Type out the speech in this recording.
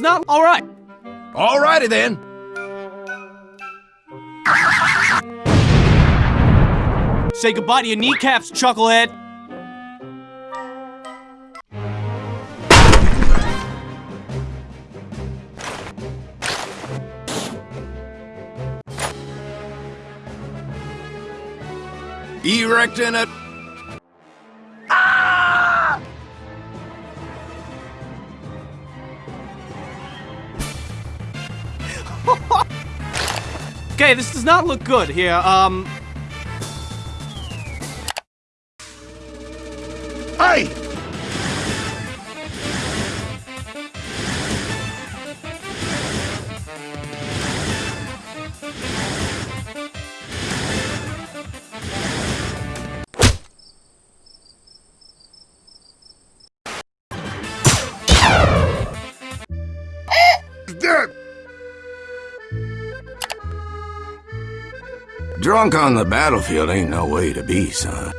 is not alright. Alrighty then. Say goodbye to your kneecaps, chucklehead. Erecting it. Okay, this does not look good here. Um, Hey! Drunk on the battlefield ain't no way to be, son.